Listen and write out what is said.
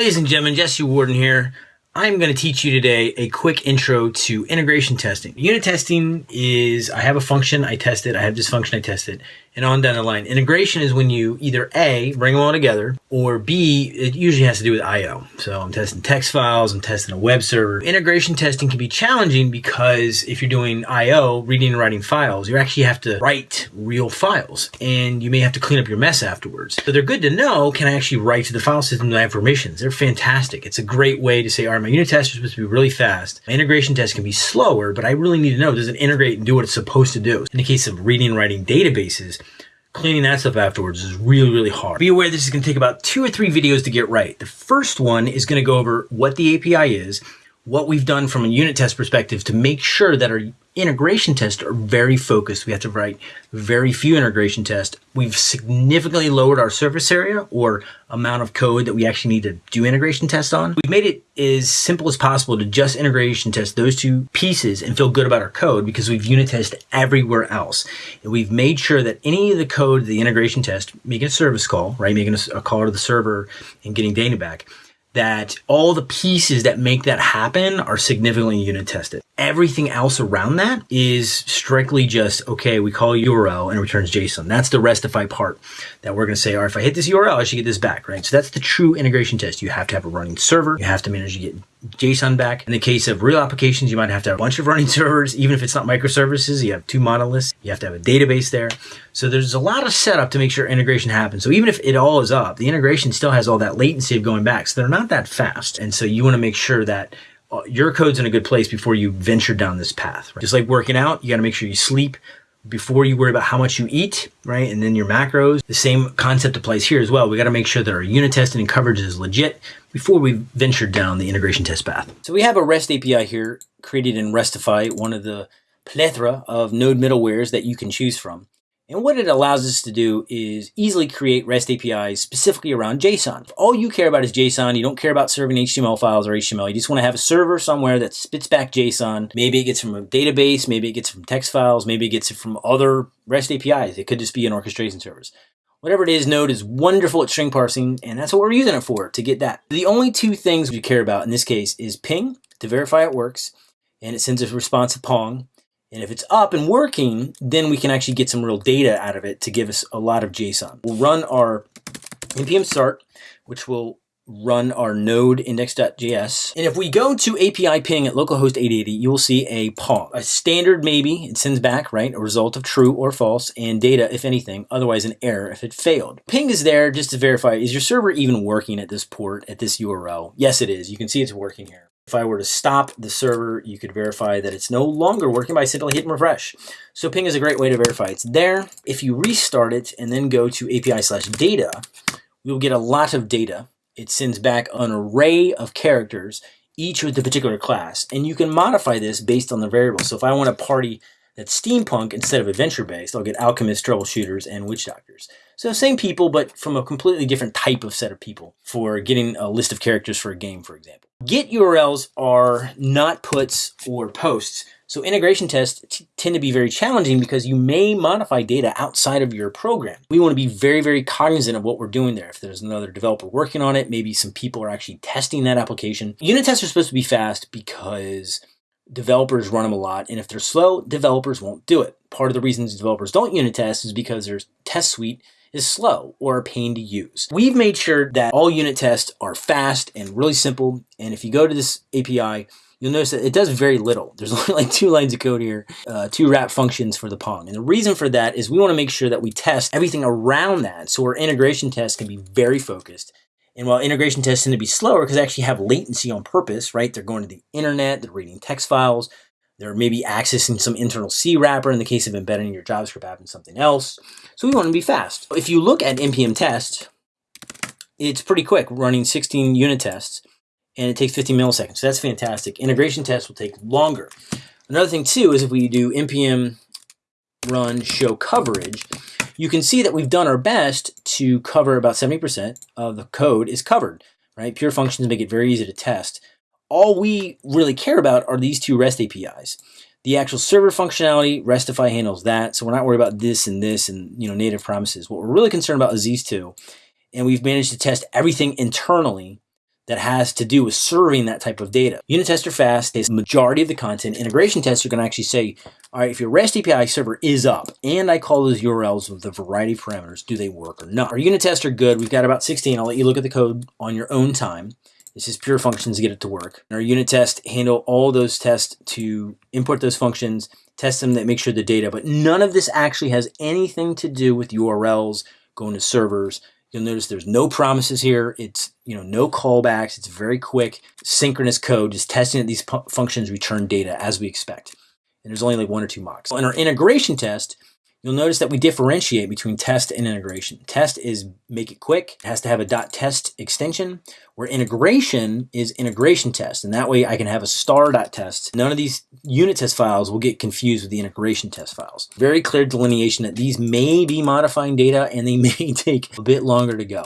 Ladies and gentlemen, Jesse Warden here. I'm going to teach you today a quick intro to integration testing. Unit testing is I have a function, I test it, I have this function, I test it, and on down the line. Integration is when you either A, bring them all together, or B, it usually has to do with I.O. So I'm testing text files, I'm testing a web server. Integration testing can be challenging because if you're doing I.O., reading and writing files, you actually have to write real files, and you may have to clean up your mess afterwards. So they're good to know, can I actually write to the file system that I have permissions? They're fantastic. It's a great way to say, all right, my unit test is supposed to be really fast. My integration test can be slower, but I really need to know, does it integrate and do what it's supposed to do? In the case of reading and writing databases, cleaning that stuff afterwards is really, really hard. Be aware this is going to take about two or three videos to get right. The first one is going to go over what the API is, what we've done from a unit test perspective to make sure that our integration tests are very focused. We have to write very few integration tests. We've significantly lowered our surface area or amount of code that we actually need to do integration tests on. We've made it as simple as possible to just integration test those two pieces and feel good about our code because we've unit tested everywhere else. And we've made sure that any of the code, the integration test, making a service call, right, making a, a call to the server and getting data back, that all the pieces that make that happen are significantly unit tested. Everything else around that is strictly just, okay, we call URL and it returns JSON. That's the restify part that we're going to say, all right, if I hit this URL, I should get this back, right? So that's the true integration test. You have to have a running server. You have to manage to get JSON back. In the case of real applications, you might have to have a bunch of running servers. Even if it's not microservices, you have two monoliths. You have to have a database there. So there's a lot of setup to make sure integration happens. So even if it all is up, the integration still has all that latency of going back. So they're not that fast. And so you want to make sure that uh, your code's in a good place before you venture down this path. Right? Just like working out, you got to make sure you sleep before you worry about how much you eat, right? And then your macros. The same concept applies here as well. We got to make sure that our unit testing and coverage is legit before we venture down the integration test path. So we have a REST API here created in Restify, one of the plethora of node middlewares that you can choose from. And what it allows us to do is easily create REST APIs specifically around JSON. If all you care about is JSON, you don't care about serving HTML files or HTML, you just want to have a server somewhere that spits back JSON. Maybe it gets from a database, maybe it gets from text files, maybe it gets it from other REST APIs. It could just be an orchestration service. Whatever it is, Node is wonderful at string parsing, and that's what we're using it for, to get that. The only two things we care about in this case is ping, to verify it works, and it sends a response to Pong, and if it's up and working, then we can actually get some real data out of it to give us a lot of JSON. We'll run our npm start, which will run our node index.js. And if we go to API ping at localhost 880, you will see a pong, a standard maybe, it sends back, right, a result of true or false, and data if anything, otherwise an error if it failed. Ping is there just to verify, is your server even working at this port, at this URL? Yes, it is. You can see it's working here. If I were to stop the server, you could verify that it's no longer working by simply hitting refresh. So ping is a great way to verify it's there. If you restart it and then go to API slash data, you'll get a lot of data. It sends back an array of characters, each with a particular class. And you can modify this based on the variable. So if I want a party that's steampunk instead of adventure-based, I'll get alchemists, troubleshooters, and witch doctors. So same people, but from a completely different type of set of people for getting a list of characters for a game, for example. Get URLs are not puts or posts. So integration tests tend to be very challenging because you may modify data outside of your program. We want to be very, very cognizant of what we're doing there. If there's another developer working on it, maybe some people are actually testing that application. Unit tests are supposed to be fast because developers run them a lot. And if they're slow, developers won't do it. Part of the reasons developers don't unit test is because their test suite is slow or a pain to use. We've made sure that all unit tests are fast and really simple. And if you go to this API, you'll notice that it does very little. There's only like two lines of code here, uh, two wrap functions for the Pong. And the reason for that is we want to make sure that we test everything around that. So our integration tests can be very focused. And while integration tests tend to be slower because they actually have latency on purpose, right? They're going to the internet, they're reading text files, they're maybe accessing some internal C wrapper in the case of embedding your JavaScript app in something else. So we want to be fast. If you look at npm test, it's pretty quick, running 16 unit tests, and it takes 15 milliseconds. So that's fantastic. Integration tests will take longer. Another thing too is if we do npm run show coverage, you can see that we've done our best to cover about 70% of the code is covered, right? Pure functions make it very easy to test all we really care about are these two REST APIs. The actual server functionality, Restify handles that, so we're not worried about this and this and you know native promises. What we're really concerned about is these two, and we've managed to test everything internally that has to do with serving that type of data. Unit tests are fast, takes majority of the content. Integration tests are going to actually say, all right, if your REST API server is up and I call those URLs with a variety of parameters, do they work or not? Our unit tests are good. We've got about 16. I'll let you look at the code on your own time. This is pure functions to get it to work. Our unit test handle all those tests to import those functions, test them that make sure the data, but none of this actually has anything to do with URLs going to servers. You'll notice there's no promises here. It's, you know, no callbacks. It's very quick, synchronous code, just testing that these functions return data as we expect. And there's only like one or two mocks. In our integration test, You'll notice that we differentiate between test and integration. Test is make it quick. It has to have a dot .test extension, where integration is integration test. And that way I can have a star.test. None of these unit test files will get confused with the integration test files. Very clear delineation that these may be modifying data and they may take a bit longer to go.